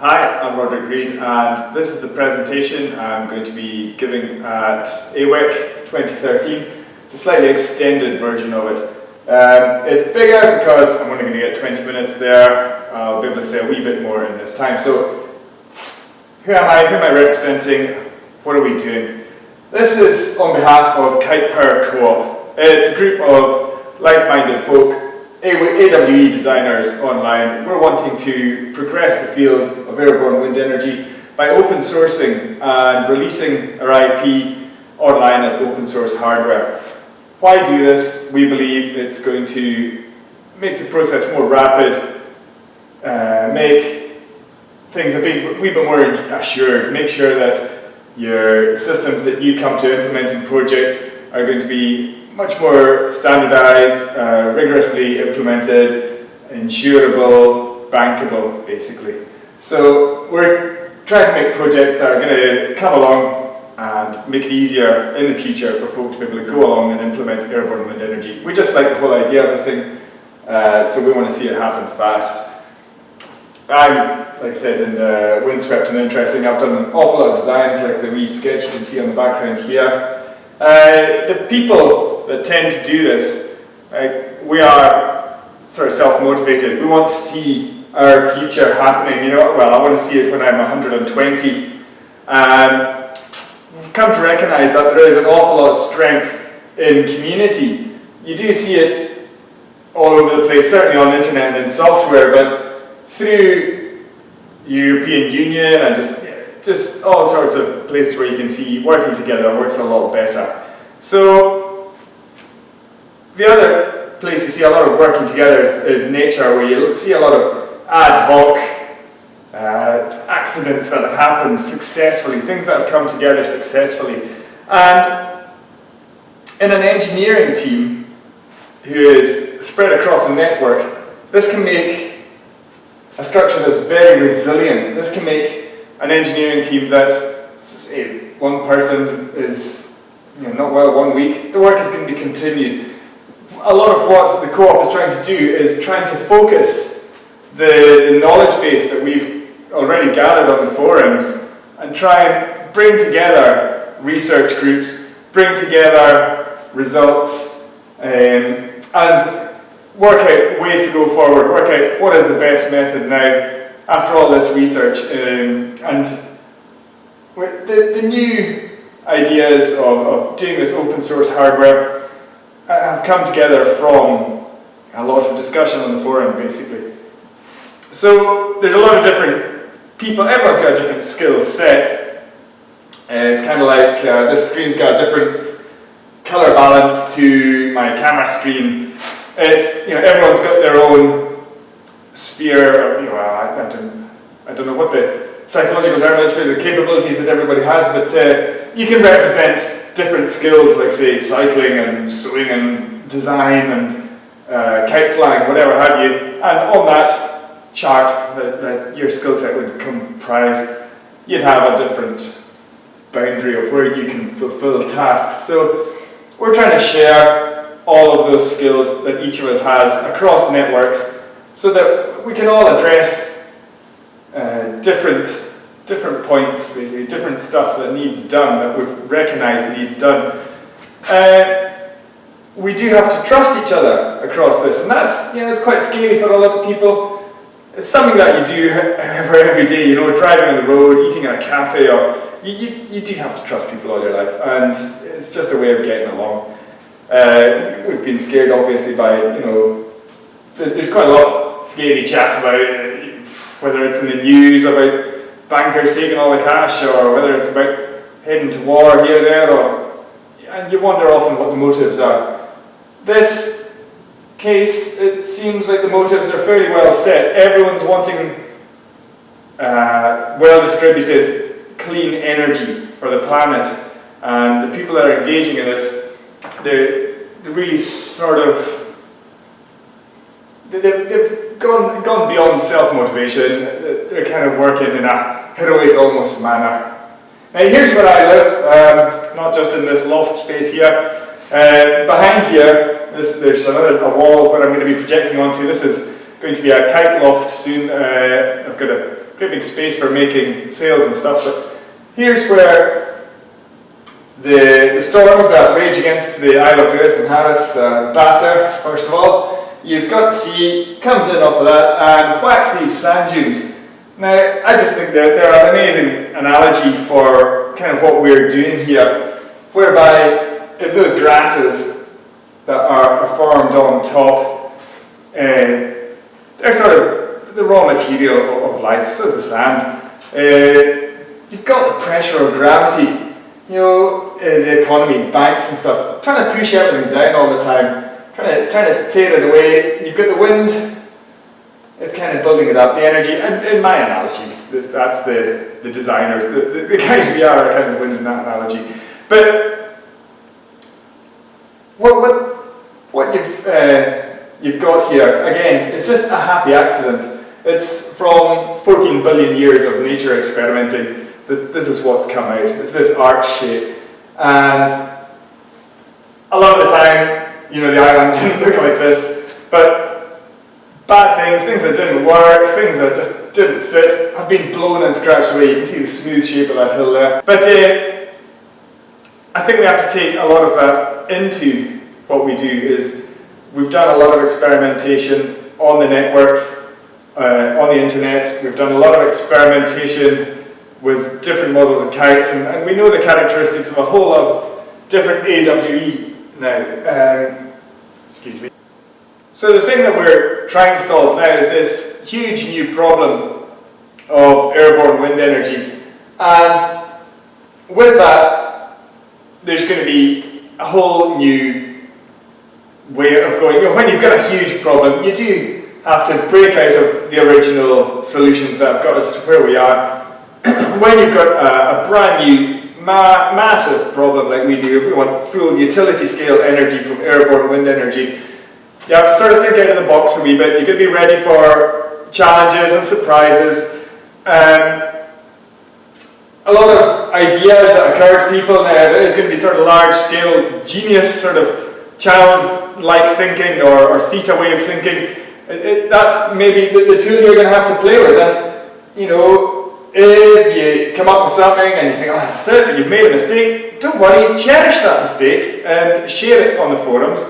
Hi, I'm Roderick Read and this is the presentation I'm going to be giving at AWEC 2013. It's a slightly extended version of it. Um, it's bigger because I'm only going to get 20 minutes there. I'll be able to say a wee bit more in this time. So, who am I? Who am I representing? What are we doing? This is on behalf of Kite Power Co-op. It's a group of like-minded folk AWE designers online, we're wanting to progress the field of airborne wind energy by open sourcing and releasing our IP online as open source hardware. Why do this? We believe it's going to make the process more rapid, uh, make things a bit, bit more assured, make sure that your systems that you come to implement in projects are going to be much more standardized, uh, rigorously implemented, insurable, bankable, basically. So we're trying to make projects that are going to come along and make it easier in the future for folk to be able to go along and implement airborne wind energy. We just like the whole idea of the thing, uh, so we want to see it happen fast. I'm, like I said, in uh, windswept and interesting. I've done an awful lot of designs like the wee sketch you can see on the background here. Uh, the people that tend to do this, like, we are sort of self-motivated. We want to see our future happening. You know, well, I want to see it when I'm 120. And um, we've come to recognize that there is an awful lot of strength in community. You do see it all over the place, certainly on internet and in software, but through European Union and just, just all sorts of places where you can see working together works a lot better. So the other place you see a lot of working together is, is nature, where you see a lot of ad hoc uh, accidents that have happened successfully, things that have come together successfully. And in an engineering team who is spread across a network, this can make a structure that's very resilient. This can make an engineering team that, say, one person is you know, not well one week, the work is going to be continued a lot of what the co-op is trying to do is trying to focus the, the knowledge base that we've already gathered on the forums and try and bring together research groups, bring together results, um, and work out ways to go forward, work out what is the best method now after all this research. Um, and the, the new ideas of, of doing this open source hardware have come together from a lot of discussion on the forum, basically. So there's a lot of different people, everyone's got a different skill set. And it's kind of like uh, this screen's got a different color balance to my camera screen. It's, you know, everyone's got their own sphere, of, you know, I, I, don't, I don't know what the psychological term is for the capabilities that everybody has, but uh, you can represent different skills like say cycling and swimming and design and uh, kite flying, whatever have you, and on that chart that, that your skill set would comprise, you'd have a different boundary of where you can fulfill tasks. So we're trying to share all of those skills that each of us has across networks so that we can all address uh, different different points, basically, different stuff that needs done, that we've recognized needs done. Uh, we do have to trust each other across this, and that's, you know, it's quite scary for a lot of people. It's something that you do every day, you know, driving on the road, eating at a cafe, or you, you, you do have to trust people all your life, and it's just a way of getting along. Uh, we've been scared, obviously, by, you know, there's quite a lot of scary chat about uh, whether it's in the news about bankers taking all the cash or whether it's about heading to war here, or there, or, and you wonder often what the motives are. This case, it seems like the motives are fairly well set. Everyone's wanting uh, well-distributed, clean energy for the planet, and the people that are engaging in this, they're, they're really sort of they've, they've gone, gone beyond self-motivation. They're kind of working in a heroic almost manner. Now here's where I live, um, not just in this loft space here. Uh, behind here, this, there's another a wall where I'm going to be projecting onto. This is going to be a kite loft soon. Uh, I've got a great big space for making sails and stuff, but here's where the, the storms that rage against the Isle of Lewis and Harris uh, batter, first of all. You've got sea, comes in off of that, and whacks these sand dunes. Now, I just think that they're an amazing analogy for kind of what we're doing here, whereby if those grasses that are, formed on top, uh, they're sort of the raw material of, of life, so is the sand. Uh, you've got the pressure of gravity, you know, uh, the economy, banks and stuff, trying to push everything down all the time, trying to, trying to tear it away. You've got the wind, it's kind of building it up, the energy, and in my analogy, this, that's the, the designers, the, the, the guys we are are kind of winning that analogy. But what, what, what you've, uh, you've got here, again, it's just a happy accident. It's from 14 billion years of nature experimenting. This, this is what's come out. It's this arch shape. And a lot of the time, you know, the island didn't look like this, but bad things, things that didn't work, things that just didn't fit, have been blown and scratched away. You can see the smooth shape of that hill there. But uh, I think we have to take a lot of that into what we do is we've done a lot of experimentation on the networks, uh, on the internet. We've done a lot of experimentation with different models of kites and, and we know the characteristics of a whole lot of different AWE now. Um, excuse me. So the thing that we're trying to solve now is this huge new problem of airborne wind energy. And with that, there's going to be a whole new way of going. When you've got a huge problem, you do have to break out of the original solutions that have got us to where we are. when you've got a, a brand new ma massive problem like we do, if we want full utility scale energy from airborne wind energy, you have to sort of think out of the box a wee bit. You've got to be ready for challenges and surprises. Um, a lot of ideas that occur to people now is going to be sort of large scale genius sort of child-like thinking or, or theta way of thinking. It, it, that's maybe the, the tool you're going to have to play with. And, you know, if you come up with something and you think, oh, that's it, you've made a mistake, don't worry, cherish that mistake and share it on the forums.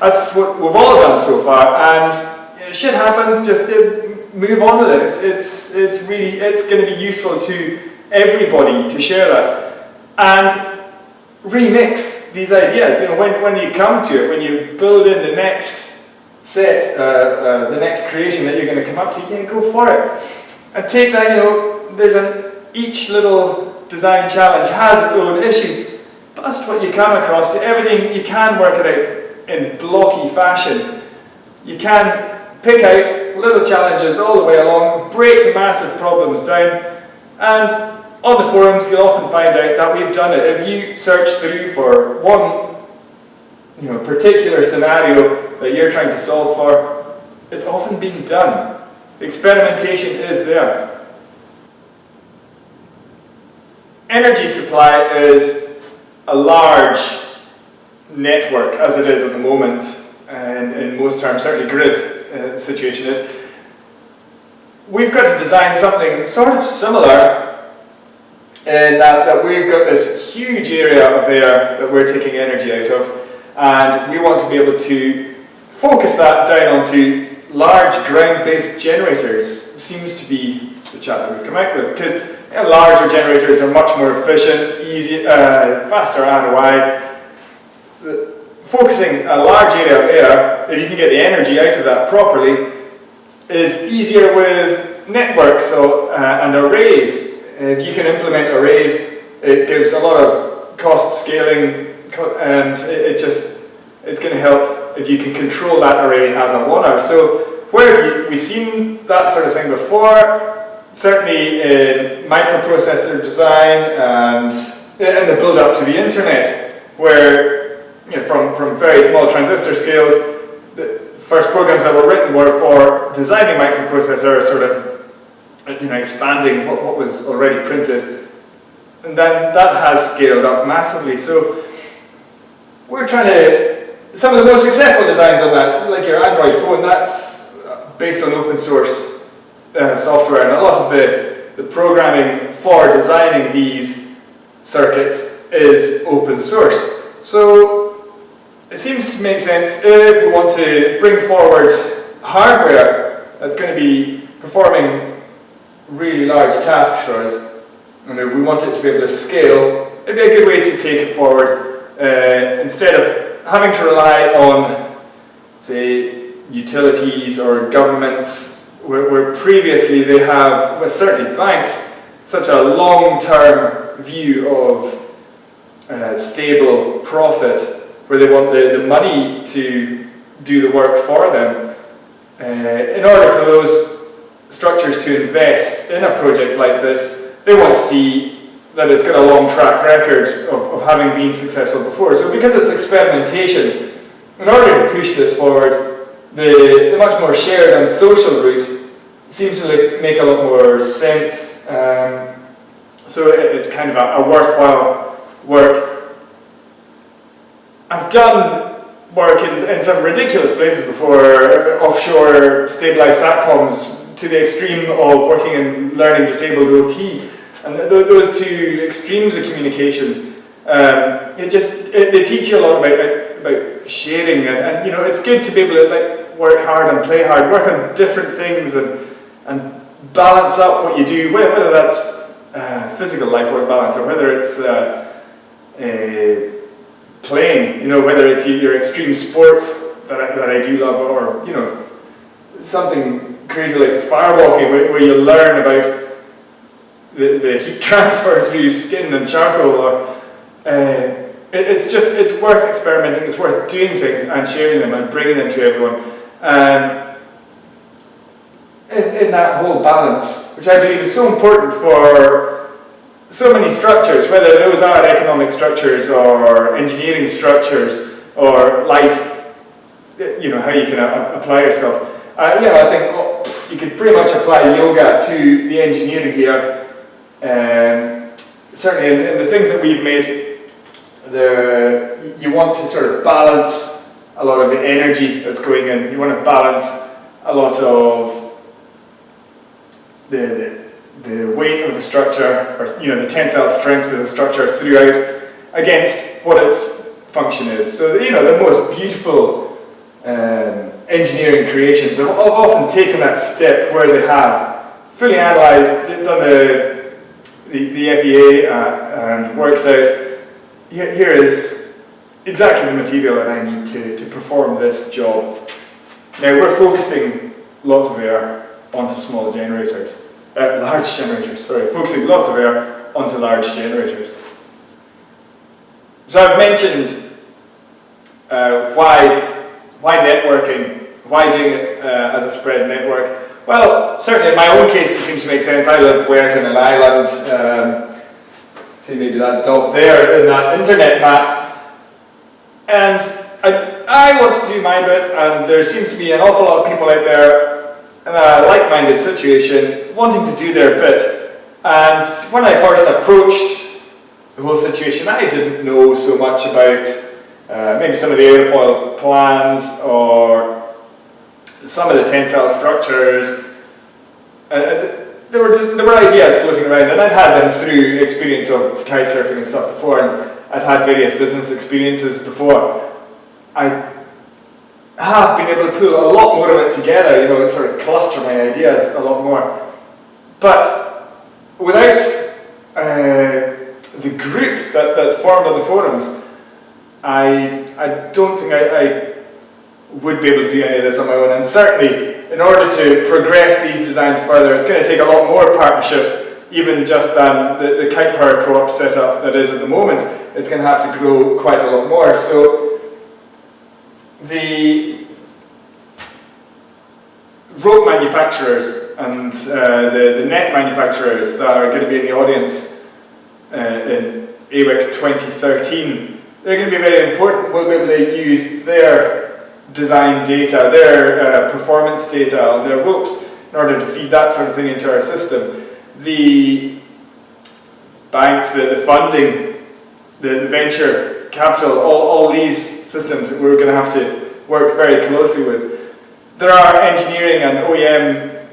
That's what we've all done so far, and shit happens, just move on with it. It's, it's, it's really, it's going to be useful to everybody to share that. And remix these ideas. You know, when, when you come to it, when you build in the next set, uh, uh, the next creation that you're going to come up to, yeah, go for it. And take that, you know, there's an, each little design challenge has its own issues. Bust what you come across, everything, you can work it out in blocky fashion. You can pick out little challenges all the way along, break the massive problems down, and on the forums you'll often find out that we've done it. If you search through for one you know, particular scenario that you're trying to solve for, it's often been done. Experimentation is there. Energy supply is a large network as it is at the moment, and in most terms, certainly grid uh, situation is, we've got to design something sort of similar in that, that we've got this huge area of air that we're taking energy out of, and we want to be able to focus that down onto large ground-based generators. Seems to be the chat that we've come out with because know, larger generators are much more efficient, easy, uh, faster ROI, focusing a large area of air, if you can get the energy out of that properly, is easier with networks so, uh, and arrays. If you can implement arrays, it gives a lot of cost scaling and it, it just, it's going to help if you can control that array as a oneer. So where have you, we've seen that sort of thing before, certainly in microprocessor design and uh, in the build up to the internet, where you know, from, from very small transistor scales, the first programs that were written were for designing microprocessor, sort of you know, expanding what, what was already printed. And then that has scaled up massively. So we're trying to, some of the most successful designs on that, like your Android phone, that's uh, based on open source uh, software, and a lot of the, the programming for designing these circuits is open source. So it seems to make sense if we want to bring forward hardware that's going to be performing really large tasks for us, and if we want it to be able to scale, it'd be a good way to take it forward uh, instead of having to rely on, say, utilities or governments, where, where previously they have, well, certainly banks, such a long-term view of uh, stable profit, where they want the, the money to do the work for them. Uh, in order for those structures to invest in a project like this, they want to see that it's got a long track record of, of having been successful before. So because it's experimentation, in order to push this forward, the, the much more shared and social route seems to like make a lot more sense. Um, so it's kind of a, a worthwhile work. I've done work in, in some ridiculous places before, offshore stabilized satcoms to the extreme of working in learning disabled OT. And th those two extremes of communication, um, it just, it, they teach you a lot about, about sharing and, and, you know, it's good to be able to like work hard and play hard, work on different things and, and balance up what you do, whether that's uh, physical life work balance or whether it's uh, playing, you know, whether it's your extreme sports that I, that I do love or, you know, something crazy like firewalking where, where you learn about the, the heat transfer through skin and charcoal or uh, it, it's just it's worth experimenting it's worth doing things and sharing them and bringing them to everyone. Um, in, in that whole balance which I believe is so important for so many structures whether those are economic structures or engineering structures or life you know how you can apply yourself uh, you know I think oh, you could pretty much apply yoga to the engineering here um, certainly in, in, the things that we've made, the, you want to sort of balance a lot of the energy that's going in. You want to balance a lot of the, the, the weight of the structure, or you know, the tensile strength of the structure throughout against what its function is. So, you know, the most beautiful um, engineering creations have often taken that step where they have fully analysed, done the the, the FEA uh, and worked out, here, here is exactly the material that I need to, to perform this job. Now we're focusing lots of air onto small generators, uh, large generators, sorry, focusing lots of air onto large generators. So I've mentioned uh, why, why networking, why doing it uh, as a spread network. Well, certainly in my own case it seems to make sense. I live where in an island. Um, see maybe that dot there in that internet map. And I, I want to do my bit and there seems to be an awful lot of people out there in a like-minded situation wanting to do their bit. And when I first approached the whole situation, I didn't know so much about uh, maybe some of the airfoil plans or some of the tensile structures. Uh, uh, there were there were ideas floating around, and I'd had them through experience of kite surfing and stuff before, and I'd had various business experiences before. I have been able to pull a lot more of it together, you know, sort of cluster my ideas a lot more. But without uh, the group that, that's formed on the forums, I, I don't think I, I would be able to do any of this on my own. And certainly, in order to progress these designs further, it's going to take a lot more partnership, even just than the, the kite power co-op setup that is at the moment. It's going to have to grow quite a lot more. So the rope manufacturers and uh, the, the net manufacturers that are going to be in the audience uh, in AWEC 2013, they're going to be very important. We'll be able to use their design data, their uh, performance data on their ropes in order to feed that sort of thing into our system. The banks, the, the funding, the, the venture capital, all, all these systems we're going to have to work very closely with. there are engineering and OEM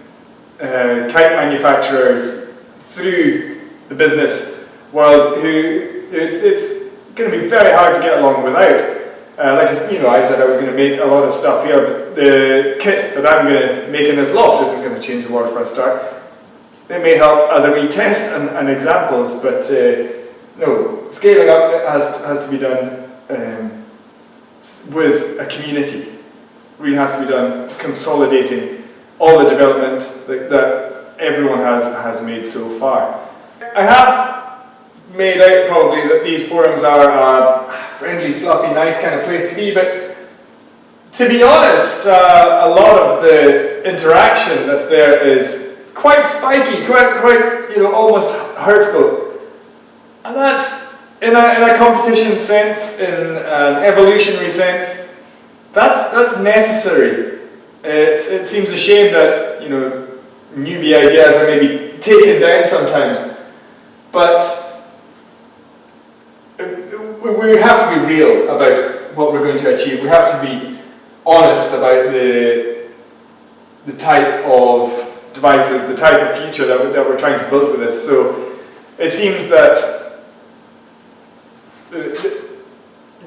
uh, kite manufacturers through the business world who it's, it's going to be very hard to get along without. Uh, like you know, I said I was going to make a lot of stuff here, but the kit that I'm going to make in this loft isn't going to change the world for a start. It may help as a wee test and, and examples, but uh, no, scaling up has to, has to be done um, with a community. Really has to be done consolidating all the development that, that everyone has, has made so far. I have made out probably that these forums are a friendly, fluffy, nice kind of place to be, but to be honest, uh, a lot of the interaction that's there is quite spiky, quite, quite, you know, almost hurtful. And that's, in a, in a competition sense, in an evolutionary sense, that's, that's necessary. It's, it seems a shame that, you know, newbie ideas are maybe taken down sometimes. But uh, we have to be real about what we're going to achieve. We have to be honest about the, the type of devices, the type of future that, that we're trying to build with this. So it seems that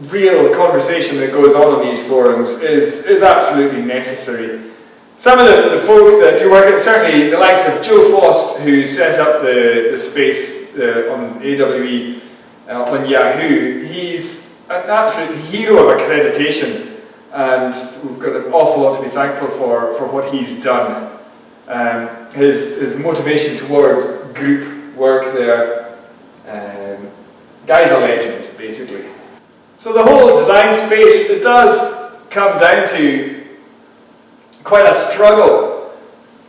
real conversation that goes on in these forums is, is absolutely necessary. Some of the, the folk that do work, certainly the likes of Joe Faust, who set up the, the space uh, on AWE uh, on Yahoo, he's an absolute hero of accreditation and we've got an awful lot to be thankful for for what he's done. Um, his, his motivation towards group work there, um, guy's a legend, basically. So the whole design space, it does come down to quite a struggle.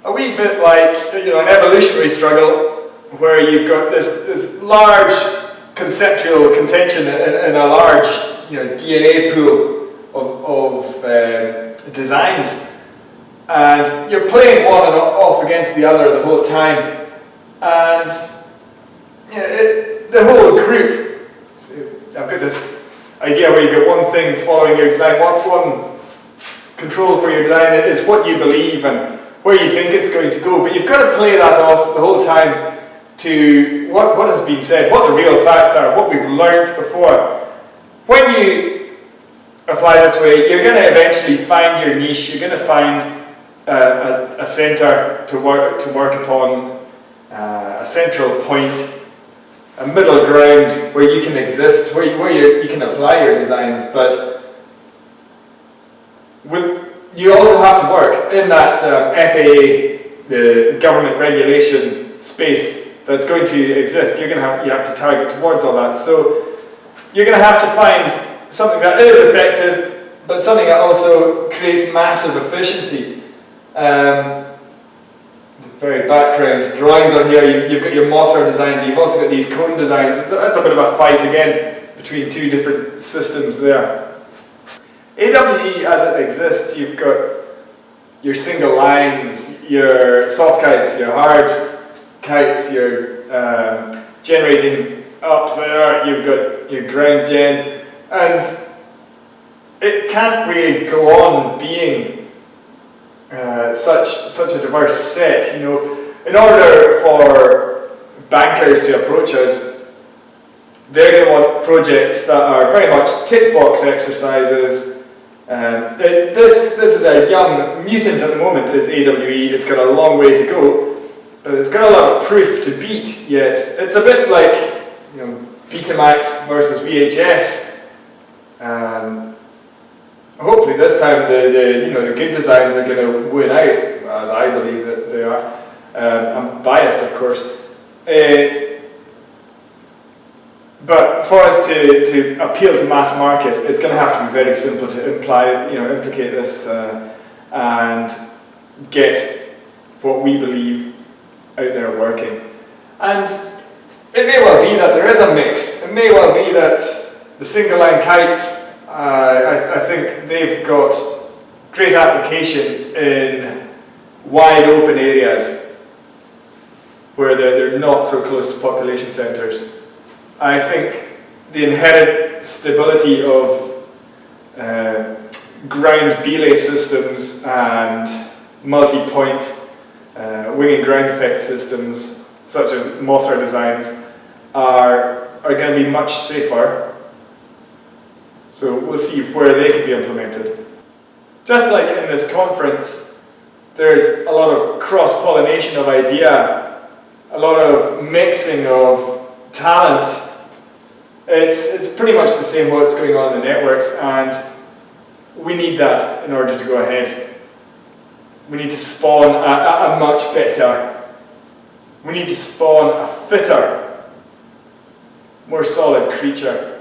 A wee bit like, you know, an evolutionary struggle where you've got this, this large conceptual contention in a large you know, DNA pool of, of um, designs and you're playing one and off against the other the whole time and you know, it, the whole group I've got this idea where you've got one thing following your design one, one control for your design is what you believe and where you think it's going to go but you've got to play that off the whole time to what, what has been said, what the real facts are, what we've learned before. When you apply this way, you're going to eventually find your niche, you're going to find uh, a, a center to work, to work upon, uh, a central point, a middle ground where you can exist, where you, where you, can apply your designs, but with, you also have to work in that um, FAA, the government regulation space that's going to exist. You're going to have, you have to target towards all that. So you're going to have to find something that is effective, but something that also creates massive efficiency. Um, very background drawings on here, you, have got your Mothra design, but you've also got these cone designs. It's a, it's a bit of a fight again between two different systems there. AWE as it exists, you've got your single lines, your soft kites, your hard kites, your um, generating up there, you've got your ground gen, and it can't really go on being uh, such, such a diverse set. You know, in order for bankers to approach us, they're going to want projects that are very much tick box exercises. Um, it, this, this is a young mutant at the moment, is AWE. It's got a long way to go, but it's got a lot of proof to beat yet. It's a bit like you know, Betamax versus VHS. Um, hopefully this time the, the, you know, the good designs are going to win out, as I believe that they are. Um, I'm biased, of course. Uh, but for us to, to appeal to mass market, it's going to have to be very simple to imply, you know, implicate this uh, and get what we believe out there working. And it may well be that there is a mix. It may well be that the single line kites, I, I, think they've got great application in wide open areas where they're, they're not so close to population centres. I think the inherent stability of uh, ground belay systems and multi-point uh, wing and ground effect systems, such as Mothra designs, are, are going to be much safer. So we'll see where they can be implemented. Just like in this conference, there's a lot of cross-pollination of idea, a lot of mixing of talent. It's, it's pretty much the same what's going on in the networks and we need that in order to go ahead. We need to spawn a, a, much better. We need to spawn a fitter, more solid creature.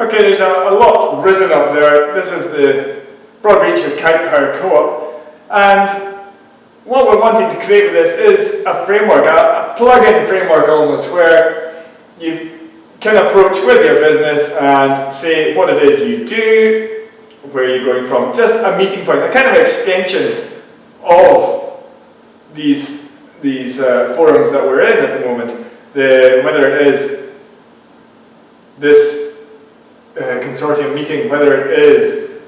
Okay, there's a, a lot written up there. This is the broad reach of Kite Power Co-op. And what we're wanting to create with this is a framework, a, a plug-in framework almost, where you can approach with your business and say what it is you do, where you're going from, just a meeting point, a kind of extension of these, these uh, forums that we're in at the moment. The, whether it is this consortium meeting, whether it is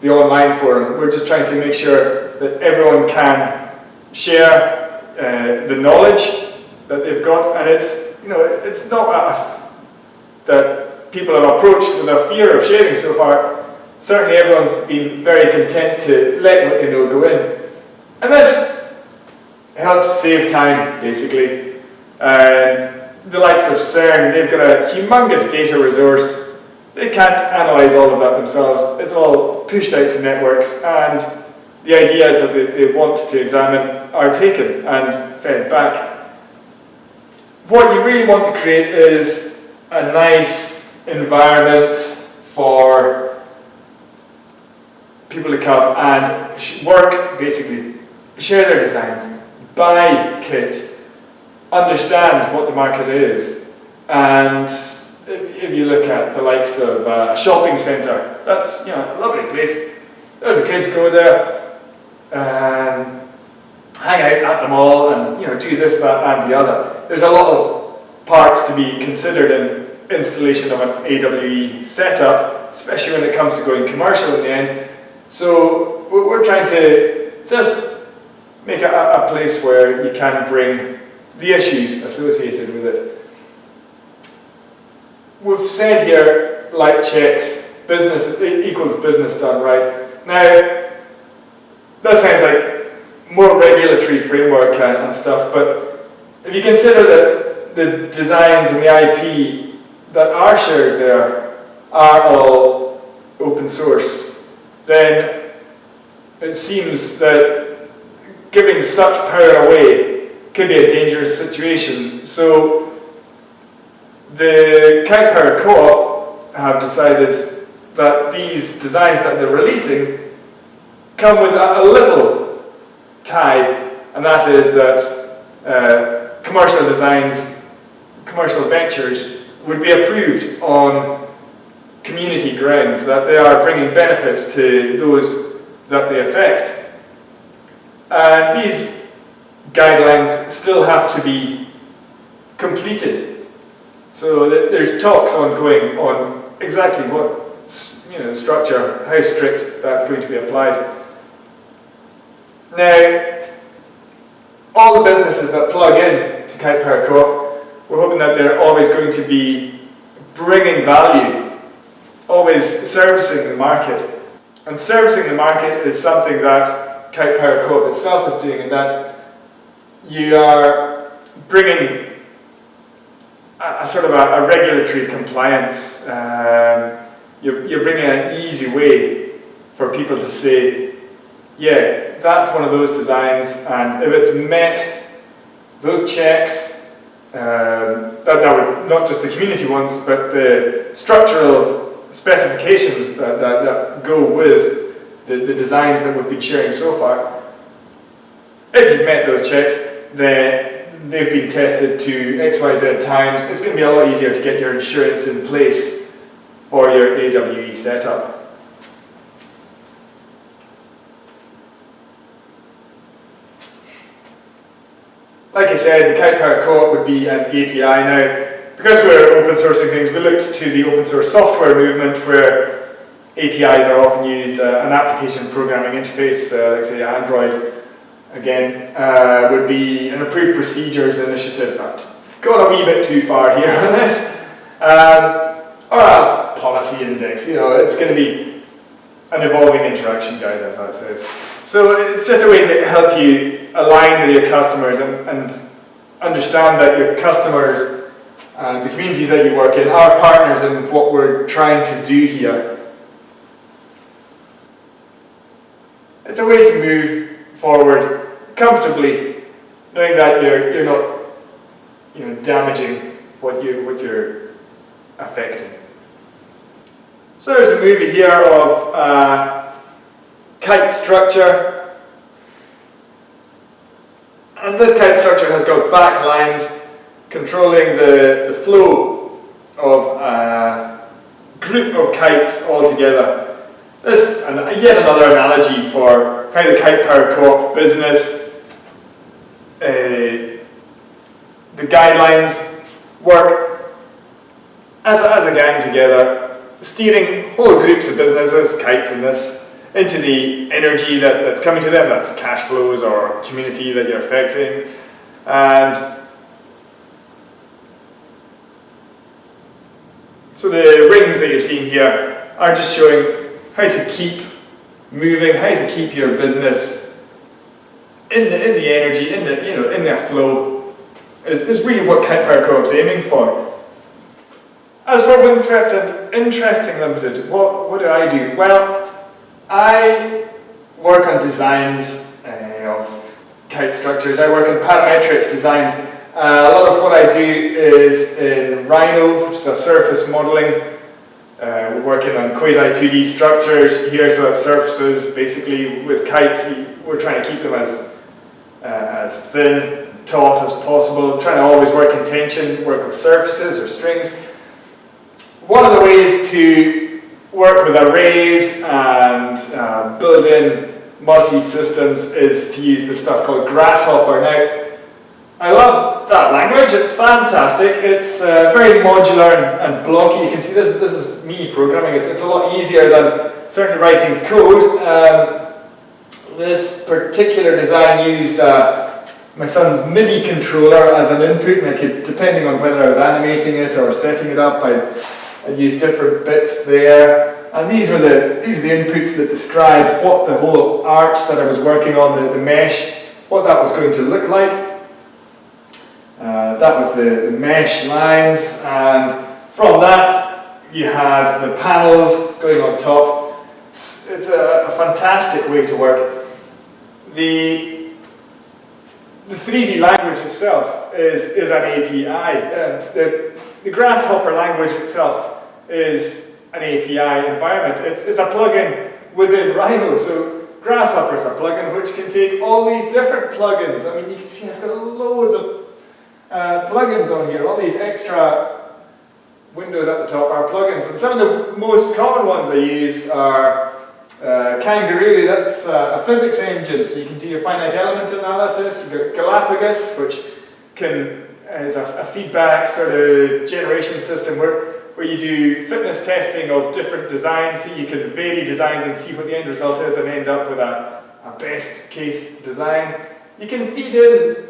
the online forum, we're just trying to make sure that everyone can share uh, the knowledge that they've got, and it's, you know, it's not a, that people have approached with a fear of sharing so far, certainly everyone's been very content to let what they know go in. And this helps save time, basically. Uh, the likes of CERN, they've got a humongous data resource. They can't analyze all of that themselves. It's all pushed out to networks, and the ideas that they, they want to examine are taken and fed back. What you really want to create is a nice environment for people to come and work, basically, share their designs, buy kit, understand what the market is, and if you look at the likes of uh, a shopping centre, that's you know a lovely place. Loads of kids go there, and hang out at the mall, and you know do this, that, and the other. There's a lot of parts to be considered in installation of an AWE setup, especially when it comes to going commercial in the end. So we're trying to just make a, a place where you can bring the issues associated with it. We've said here, light checks, business equals business done right. Now, that sounds like more regulatory framework and, and stuff, but if you consider that the designs and the IP that are shared there are all open source, then it seems that giving such power away could be a dangerous situation. So the Kite Power Co-op have decided that these designs that they're releasing come with a, a little tie, and that is that uh, commercial designs, commercial ventures would be approved on community grounds, that they are bringing benefit to those that they affect. And these guidelines still have to be completed. So there's talks ongoing on exactly what you know, structure, how strict that's going to be applied. Now, all the businesses that plug in to Kite Power Co-op, we're hoping that they're always going to be bringing value always servicing the market. And servicing the market is something that Kite Power Co-op itself is doing in that you are bringing a, sort of a, a, regulatory compliance. Um, you're, you're bringing an easy way for people to say, yeah, that's one of those designs, and if it's met those checks, um, that, that would, not just the community ones, but the structural specifications that, that, that go with the, the designs that we've been sharing so far. If you've met those checks, then they've been tested to XYZ times. It's going to be a lot easier to get your insurance in place for your AWE setup. Like I said, the Kite Power Co-op would be an API. Now, because we're open sourcing things, we looked to the open source software movement where APIs are often used, uh, an application programming interface, uh, like say Android, again, uh, would be an approved procedures initiative. I've gone a wee bit too far here on this. Um, or a policy index, you know, it's going to be an evolving interaction guide, as that says. So it's just a way to help you align with your customers and, and understand that your customers and the communities that you work in are partners in what we're trying to do here. It's a way to move forward comfortably, knowing that you're, you're not you know, damaging what, you, what you're affecting. So there's a movie here of uh, kite structure. And this kite structure has got back lines controlling the, the flow of a uh, group of kites all together. This, and yet another analogy for how the Kite Power Co-op business, uh, the guidelines work as a, as a gang together, steering whole groups of businesses, kites in this, into the energy that, that's coming to them, that's cash flows or community that you're affecting, and so the rings that you're seeing here are just showing how to keep moving, how to keep your business in the, in the energy, in the, you know, in their flow, is, is really what Kite Power Co is aiming for. As for Windswept and Interesting Limited, what, what do I do? Well, I work on designs uh, of kite structures, I work on parametric designs. Uh, a lot of what I do is in Rhino, which is a surface modelling uh, we're working on quasi 2D structures here, so that surfaces basically with kites, we're trying to keep them as, uh, as thin, taut as possible, trying to always work in tension, work with surfaces or strings. One of the ways to work with arrays and uh, build in multi-systems is to use this stuff called Grasshopper. Now, I love that language, it's fantastic. It's uh, very modular and, and, blocky. You can see this, this is me programming. It's, it's a lot easier than certainly writing code. Um, this particular design used uh, my son's MIDI controller as an input, and I could, depending on whether I was animating it or setting it up, I'd, I'd use different bits there. And these were the these are the inputs that describe what the whole arch that I was working on, the, the mesh, what that was going to look like. Uh, that was the, the, mesh lines and from that you had the panels going on top. It's, it's a, a, fantastic way to work. The, the 3D language itself is, is an API. Uh, the, the Grasshopper language itself is an API environment. It's, it's a plugin within Rhino. So Grasshopper is a plugin which can take all these different plugins. I mean, you can see I've got loads of uh, plugins on here, all these extra windows at the top are plugins. And some of the most common ones I use are uh, Kangaroo, that's uh, a physics engine, so you can do your finite element analysis. You've got Galapagos, which can is a, a feedback sort of generation system where, where you do fitness testing of different designs, so you can vary designs and see what the end result is and end up with a, a best case design. You can feed in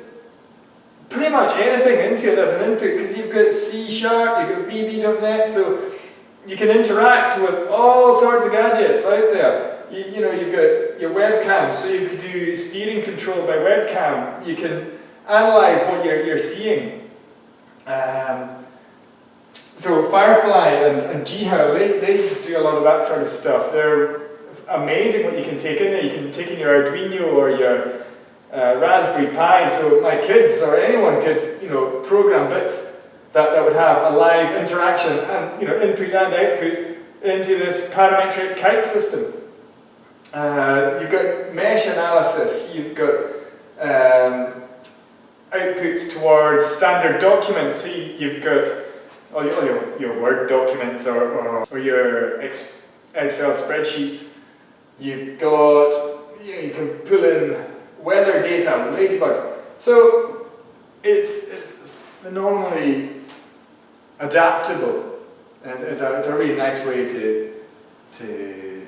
pretty much anything into it as an input because you've got C sharp, you've got VB.NET, so you can interact with all sorts of gadgets out there. You, you know, you've got your webcam, so you could do steering control by webcam. You can analyze what you're, you're seeing. Um, so Firefly and, and they, they do a lot of that sort of stuff. They're amazing what you can take in there. You can take in your Arduino or your uh, Raspberry Pi, so my kids or anyone could, you know, program bits that, that would have a live interaction and, you know, input and output into this parametric kite system. Uh, you've got mesh analysis, you've got um, outputs towards standard documents, so you've got all your, all your, your Word documents or, or, or your Excel spreadsheets. You've got, you, know, you can pull in weather data with Ladybug. So it's, it's phenomenally adaptable. It's, a, it's a really nice way to, to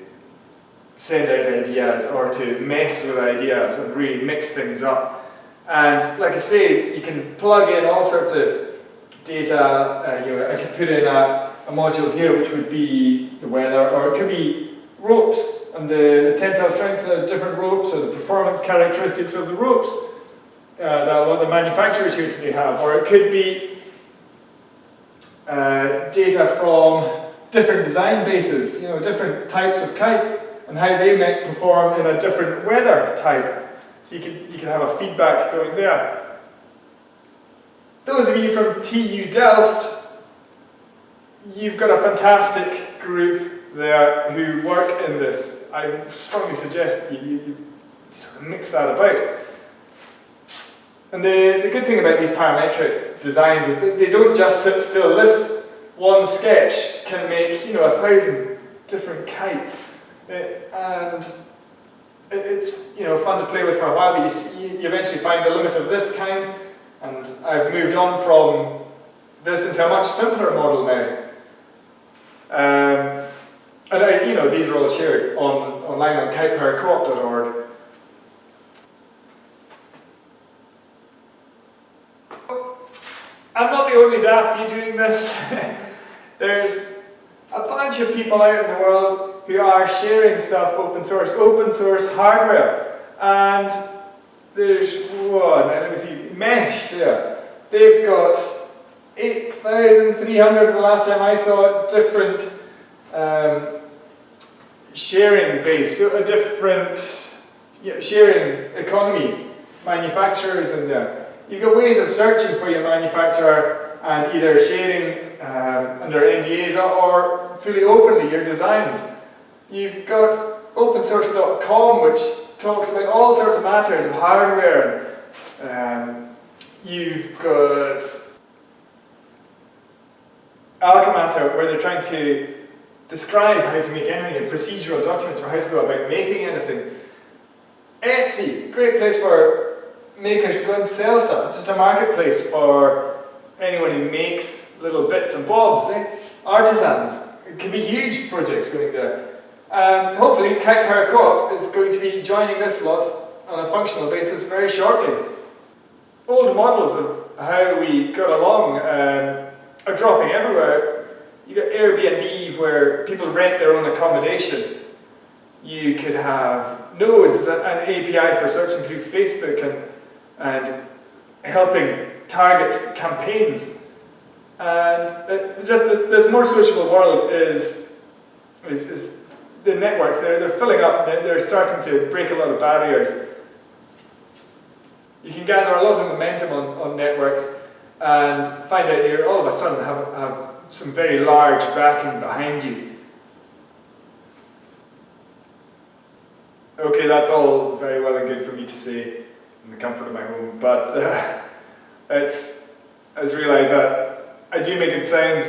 send out ideas or to mess with ideas and really mix things up. And like I say, you can plug in all sorts of data. Uh, you know, I could put in a, a module here which would be the weather, or it could be ropes and the, tensile strengths of different ropes or the performance characteristics of the ropes uh, that a lot of the manufacturers here today have. Or it could be uh, data from different design bases, you know, different types of kite and how they might perform in a different weather type. So you can, you can have a feedback going there. Those of you from TU Delft, you've got a fantastic group there who work in this. I strongly suggest you, you, you sort of mix that about. And the, the good thing about these parametric designs is that they don't just sit still. This one sketch can make, you know, a thousand different kites. It, and it's, you know, fun to play with for a while, but you, see, you eventually find the limit of this kind. And I've moved on from this into a much simpler model now. Um, and I, you know, these are all shared on, online on kitepowercoop.org. I'm not the only dafty doing this. There's a bunch of people out in the world who are sharing stuff open source, open source hardware. And there's one, let me see, Mesh there. They've got 8,300 the last time I saw it, different um, sharing base, a different yeah, sharing economy, manufacturers in there. You've got ways of searching for your manufacturer and either sharing um, under NDAs or fully openly your designs. You've got opensource.com which talks about all sorts of matters of hardware. Um, you've got Alchematter where they're trying to describe how to make anything, and procedural documents for how to go about making anything. Etsy, great place for makers to go and sell stuff. It's just a marketplace for anyone who makes little bits and bobs, eh? artisans. It can be huge projects going there. Um, hopefully Kite Power Co-op is going to be joining this lot on a functional basis very shortly. Old models of how we got along um, are dropping everywhere. You got Airbnb where people rent their own accommodation. You could have nodes, an API for searching through Facebook and and helping target campaigns. And just this more sociable world is, is, is the networks, they're, they're filling up, they're, they're starting to break a lot of barriers. You can gather a lot of momentum on, on networks and find out you all of a sudden have, have some very large backing behind you. Okay, that's all very well and good for me to say in the comfort of my home. But uh, it's, I just realised that I do make it sound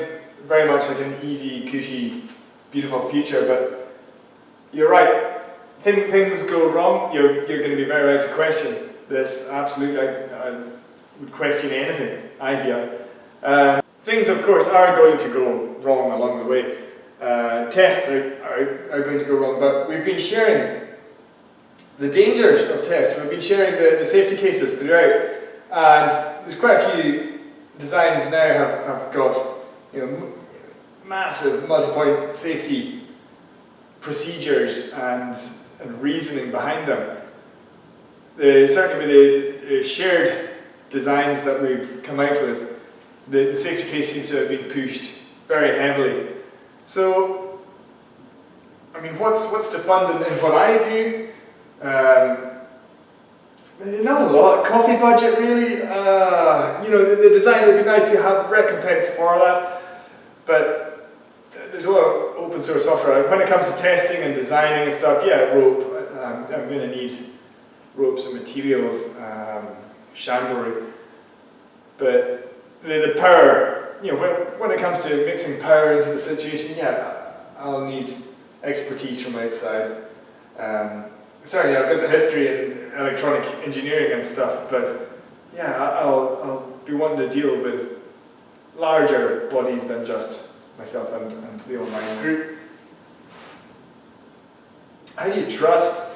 very much like an easy, cushy, beautiful future, but you're right. Thing, things go wrong, you're, you're going to be very right to question this. Absolutely, I, I would question anything I hear. Um, things, of course, are going to go wrong along the way. Uh, tests are, are, are going to go wrong, but we've been sharing the dangers of tests. We've been sharing the, the safety cases throughout, and there's quite a few designs now have, have got you know, massive multi-point safety procedures and, and reasoning behind them. The, certainly with the, shared designs that we've come out with, the, the safety case seems to have been pushed very heavily. So, I mean, what's, what's the fund in what I do? Um, not a lot. Coffee budget, really. Uh, you know, the, the, design would be nice to have recompense for that, but there's a lot of open source software. When it comes to testing and designing and stuff, yeah, rope. I'm, I'm going to need ropes and materials, um. But the, the power, you know, when, when it comes to mixing power into the situation, yeah, I'll need expertise from outside. Um, sorry, I've got the history in electronic engineering and stuff, but yeah, I'll, I'll be wanting to deal with larger bodies than just myself and, and the online group. how do you trust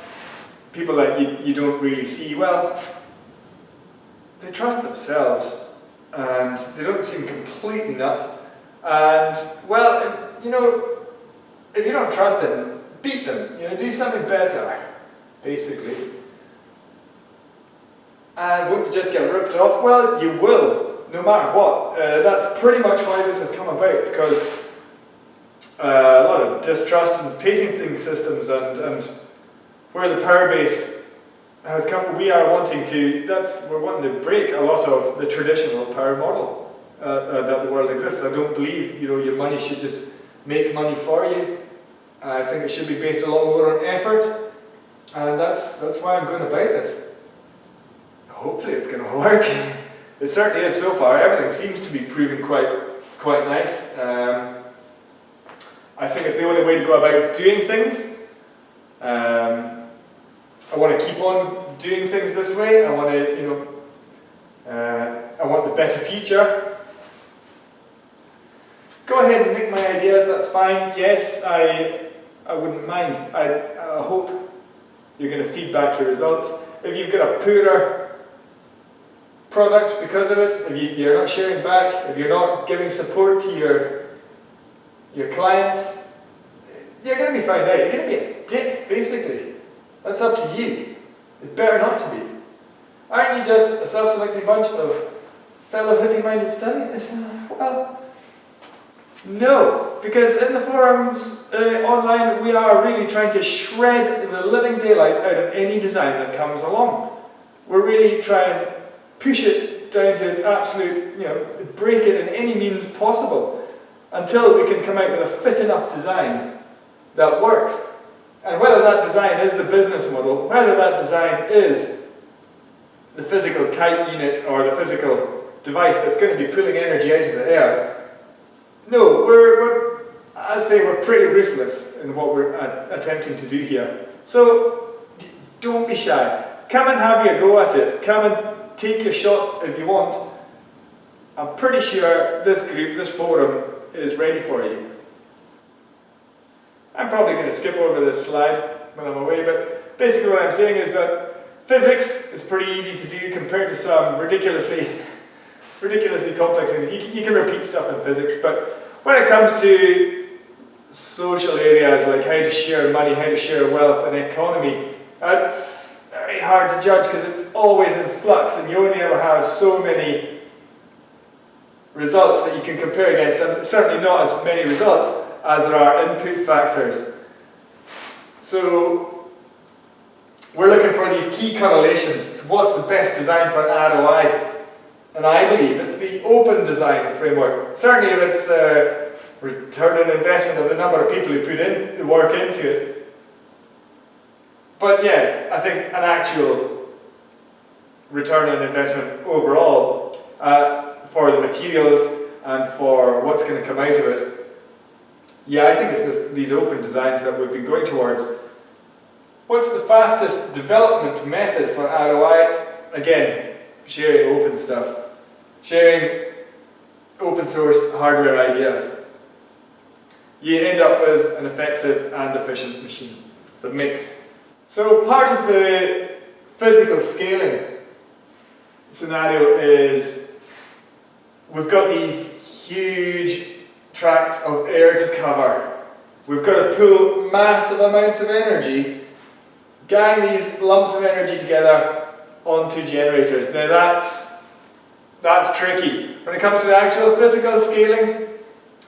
people that you, you don't really see? Well, they trust themselves and they don't seem completely nuts. And, well, you know, if you don't trust them, beat them, you know, do something better, basically. And won't you just get ripped off? Well, you will, no matter what. Uh, that's pretty much why this has come about, because uh, a lot of distrust in patenting systems and, and where the power base has come, we are wanting to, that's, we're wanting to break a lot of the traditional power model uh, uh, that the world exists. I don't believe, you know, your money should just make money for you. I think it should be based a lot more on effort, and that's, that's why I'm going about this hopefully it's going to work. it certainly is so far. Everything seems to be proving quite, quite nice. Um, I think it's the only way to go about doing things. Um, I want to keep on doing things this way. I want to, you know, uh, I want the better future. Go ahead and nick my ideas, that's fine. Yes, I, I wouldn't mind. I, I hope you're going to feed back your results. If you've got a poorer product because of it, if you, are not sharing back, if you're not giving support to your, your clients, you're going to be found out. You're going to be a dick, basically. That's up to you. It's better not to be. Aren't you just a self-selecting bunch of fellow hippie-minded studies? Uh, well, no, because in the forums uh, online we are really trying to shred the living daylights out of any design that comes along. We're really trying to push it down to its absolute, you know, break it in any means possible until we can come out with a fit enough design that works. And whether that design is the business model, whether that design is the physical kite unit or the physical device that's going to be pulling energy out of the air, no, we're, we're I say we're pretty ruthless in what we're uh, attempting to do here. So don't be shy. Come and have your go at it. Come and take your shots if you want. I'm pretty sure this group, this forum, is ready for you. I'm probably going to skip over this slide when I'm away, but basically what I'm saying is that physics is pretty easy to do compared to some ridiculously, ridiculously complex things. You, you can repeat stuff in physics, but when it comes to social areas like how to share money, how to share wealth and economy, that's very hard to judge because it's always in flux and you only ever have so many results that you can compare against and certainly not as many results as there are input factors. So we're looking for these key correlations. what's the best design for an ROI? And I believe it's the open design framework. Certainly if it's uh, return on investment of the number of people who put in the work into it, but yeah, I think an actual return on investment overall uh, for the materials and for what's going to come out of it. Yeah, I think it's this, these open designs that we've been going towards. What's the fastest development method for ROI? Again, sharing open stuff. Sharing open source hardware ideas. You end up with an effective and efficient machine. It's a mix. So part of the physical scaling scenario is we've got these huge tracts of air to cover. We've got to pull massive amounts of energy, gang these lumps of energy together onto generators. Now that's, that's tricky. When it comes to the actual physical scaling,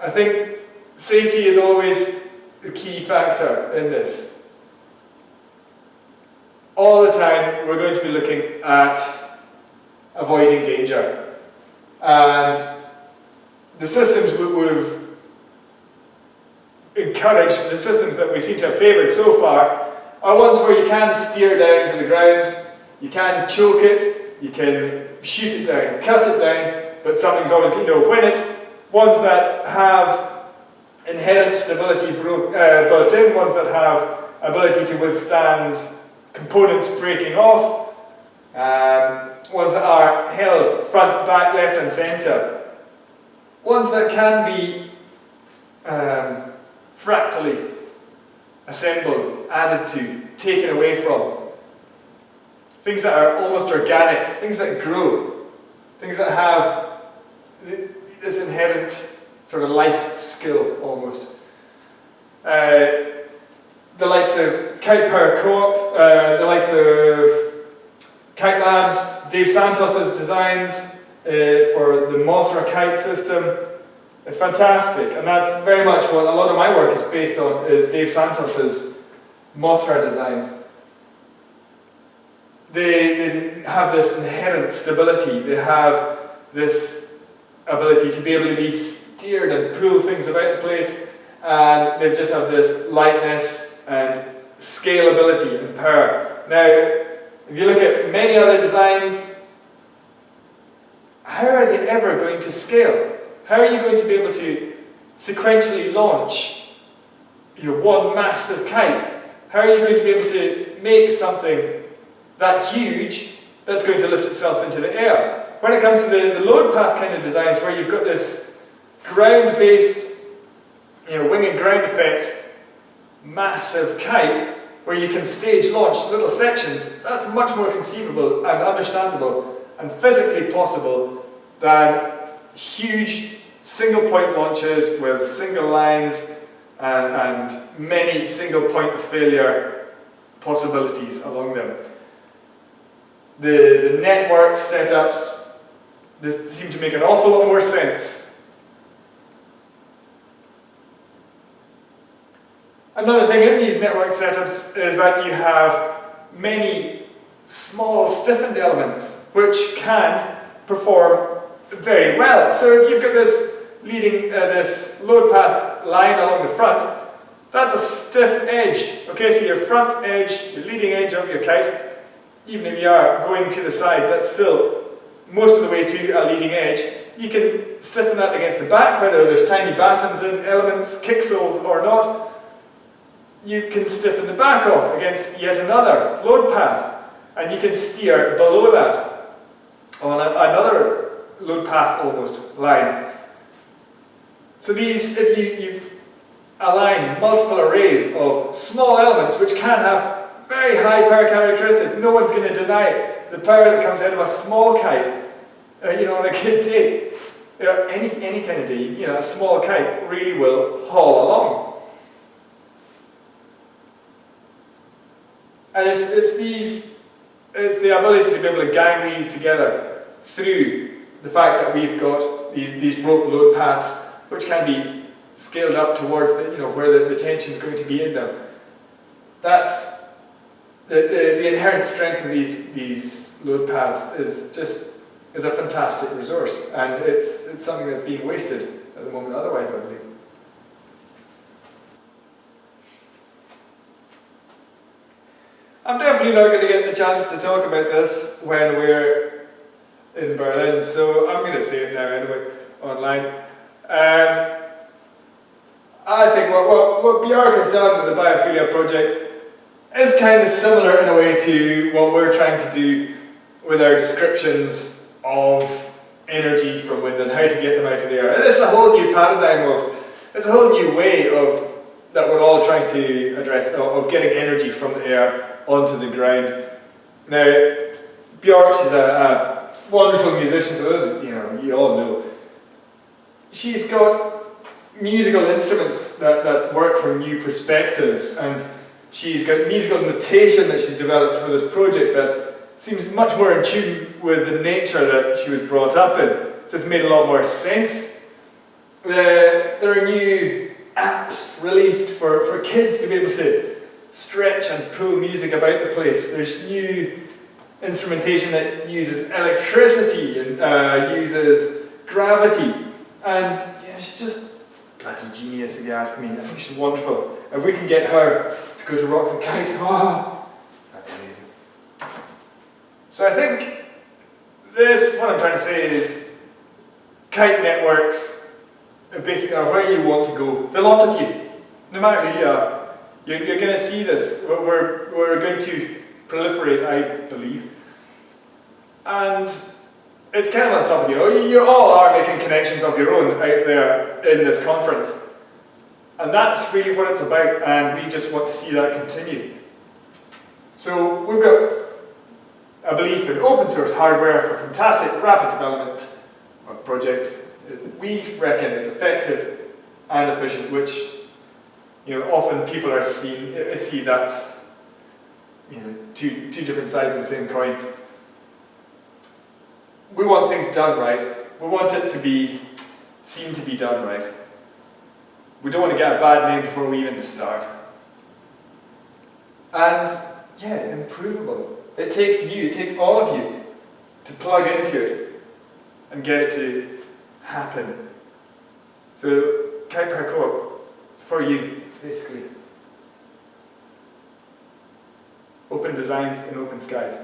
I think safety is always the key factor in this all the time we're going to be looking at avoiding danger. And the systems we've encouraged, the systems that we seem to have favoured so far, are ones where you can steer down to the ground, you can choke it, you can shoot it down, cut it down, but something's always going to win it. Ones that have inherent stability uh, built in, ones that have ability to withstand components breaking off, um, ones that are held front, back, left and centre, ones that can be um, fractally assembled, added to, taken away from. Things that are almost organic, things that grow, things that have this inherent sort of life skill almost. Uh, the likes of Kite Power Co-op, uh, the likes of Kite Labs, Dave Santos's designs uh, for the Mothra kite system, fantastic. And that's very much what a lot of my work is based on, is Dave Santos's Mothra designs. They, they have this inherent stability, they have this ability to be able to be steered and pull things about the place, and they just have this lightness and scalability and power. Now, if you look at many other designs, how are they ever going to scale? How are you going to be able to sequentially launch your one massive kite? How are you going to be able to make something that huge that's going to lift itself into the air? When it comes to the, the load path kind of designs where you've got this ground-based you know, wing and ground effect massive kite where you can stage launch little sections, that's much more conceivable and understandable and physically possible than huge single point launches with single lines and, and many single point of failure possibilities along them. The, the network setups this seem to make an awful lot more sense. Another thing in these network setups is that you have many small stiffened elements which can perform very well. So you've got this leading, uh, this load path line along the front, that's a stiff edge. Okay, so your front edge, your leading edge of your kite, even if you are going to the side, that's still most of the way to a leading edge. You can stiffen that against the back, whether there's tiny battens in, elements, kicksells or not. You can stiffen the back off against yet another load path, and you can steer below that on a, another load path almost line. So these, if you, you align multiple arrays of small elements which can have very high power characteristics, no one's going to deny it. the power that comes out of a small kite, uh, you know, on a good day. Any, any kind of day, you know, a small kite really will haul along. And it's, it's these, it's the ability to be able to gang these together through the fact that we've got these, these rope load paths which can be scaled up towards the, you know, where the, the tension is going to be in them. That's the, the, the, inherent strength of these, these load paths is just is a fantastic resource and it's, it's something that's being wasted at the moment otherwise I believe. I'm definitely not going to get the chance to talk about this when we're in Berlin, so I'm going to say it now anyway, online. Um, I think what, what, what Bjork has done with the biophilia project is kind of similar in a way to what we're trying to do with our descriptions of energy from wind and how to get them out of the air. And this is a whole new paradigm of, it's a whole new way of that we're all trying to address, of getting energy from the air onto the ground. Now, Bjork, she's a, a wonderful musician for those, you know, you all know. She's got musical instruments that, that work from new perspectives and she's got musical notation that she's developed for this project that seems much more in tune with the nature that she was brought up in. Just made a lot more sense. Uh, there are new apps released for, for kids to be able to stretch and pull music about the place. There's new instrumentation that uses electricity and uh, uses gravity. And yeah, she's just bloody genius if you ask me. I think she's wonderful. If we can get her go to Rock the Kite, ah, be amazing. So I think this, what I'm trying to say is, kite networks basically are where you want to go. The lot of you, no matter who you are, you're, you're going to see this. We're, we're going to proliferate, I believe. And it's kind of on top of you. You all are making connections of your own out there in this conference. And that's really what it's about, and we just want to see that continue. So we've got a belief in open source hardware for fantastic rapid development of projects. We reckon it's effective and efficient, which you know often people are seeing uh, see that's you know two two different sides of the same coin. We want things done right. We want it to be seen to be done right. We don't want to get a bad name before we even start. And yeah, improvable. It takes you, it takes all of you to plug into it and get it to happen. So Kite Power Co-op, for you, basically. Open designs and open skies.